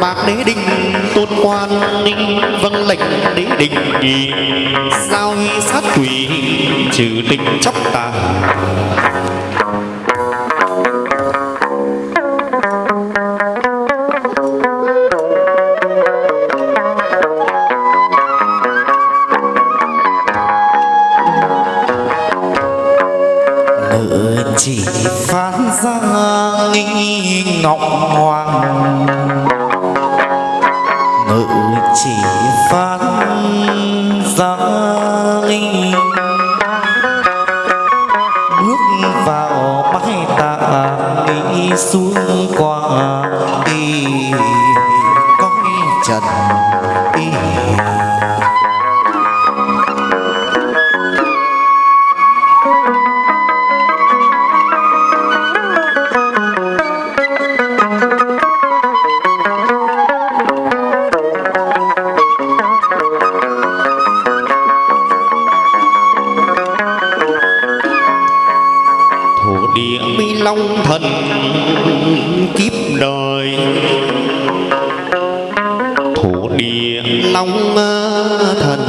bạc đế đình, tôn quan vâng lệnh đế đình giao y sát quỷ, trừ tình chóc tà. Chỉ phán ra nghi ngọc hoàng ngự chỉ phát ra linh. Bước vào bãi tạ nghĩ xuống qua đi. Coi trần đi long thần kiếp đời. Thổ địa. Long thần.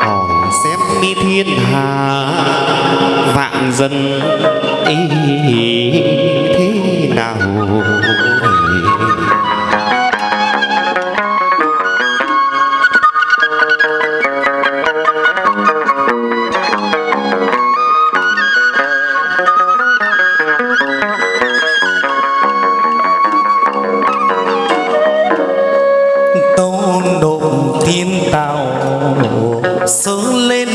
Hỏi xem mi thiên hà vạn dân ý thế nào sướng lên.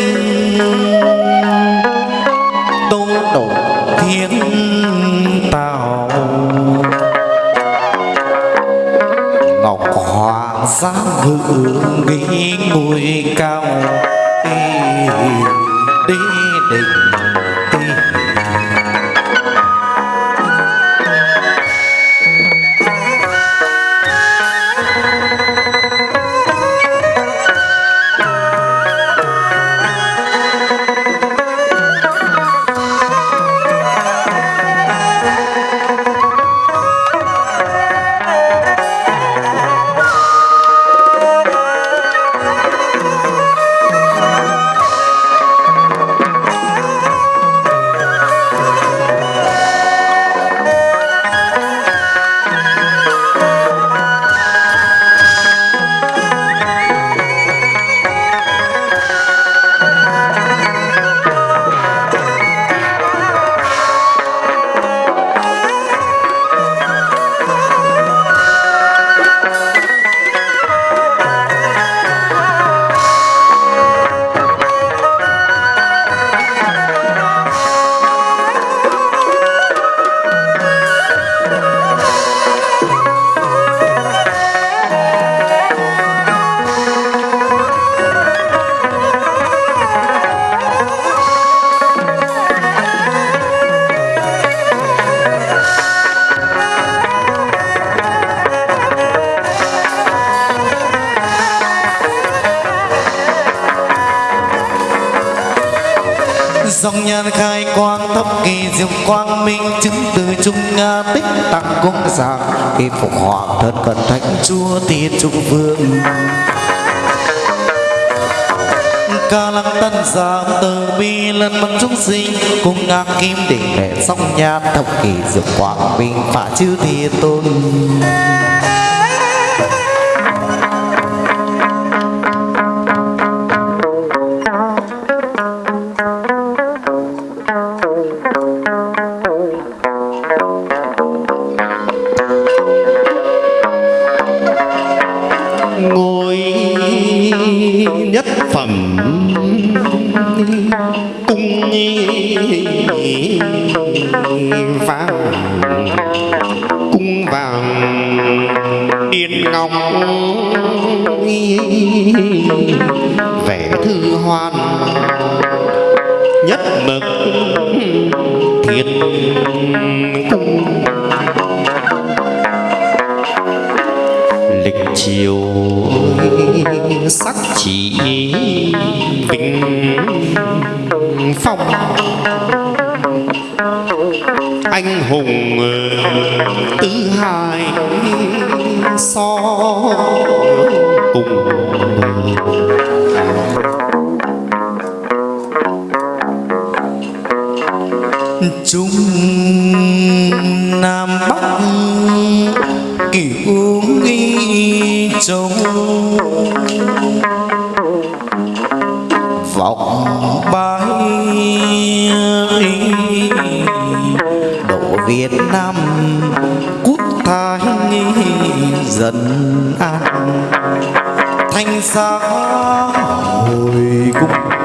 Tô độ thiên tạo ngọc hòa giá ngự ghi ngôi cao. Đi đi định dòng nhan khai quang thấp kỳ diệu quang minh, chứng từ trung nga tích tặng cung giảng khi phục hoàng thân cận thánh chúa tiên trung vương. Ca lăng tân giảm từ bi lần mừng chúng sinh, cùng ngang kim đỉnh đệ song nhan thập kỳ diệu quang minh, phả chư thiên tôn. Phẩm cung vàng cung vàng điên ngọc vẻ thư hoan nhất mực thiên cung. Lịch chiều chỉ vinh phong. Anh hùng tứ hai so cùng chung Nam Bắc, kiểu nghi châu bay độ Việt Nam quốc thái dần an. Thanh xa hồi cung